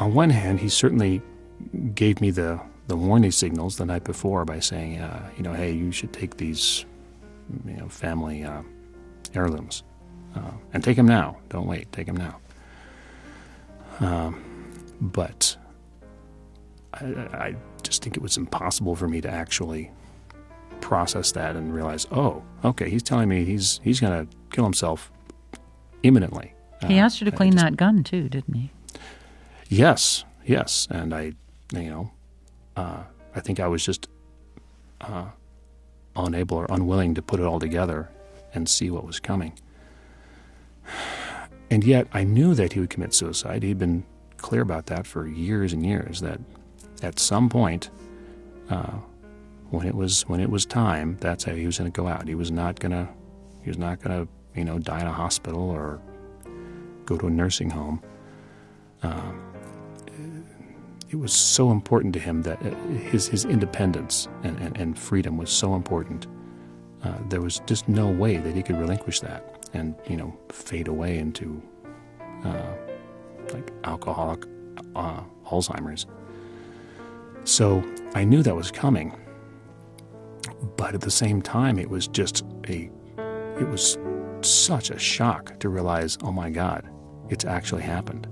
on one hand, he certainly gave me the, the warning signals the night before by saying, uh, you know, hey, you should take these, you know, family uh, heirlooms, uh, and take them now. Don't wait. Take them now. Um, but I, I just think it was impossible for me to actually process that and realize, oh, okay, he's telling me he's he's going to kill himself imminently. He Uh, asked you to clean just- that gun too, didn't he? Yes, yes, and I, you know, uh, I think I was just uh, unable or unwilling to put it all together and see what was coming. And yet, I knew that he would commit suicide. He'd been clear about that for years and years. That at some point, uh, when it was when it was time, that's how he was going to go out. He was not going to he was not going to you know die in a hospital or go to a nursing home. Um, it was so important to him that uh, his his independence and, and, and freedom was so important. Uh, there was just no way that he could relinquish that and you know fade away into uh, like alcoholic uh, Alzheimer's. So I knew that was coming, but at the same time, it was just a it was such a shock to realize, oh my God, it's actually happened.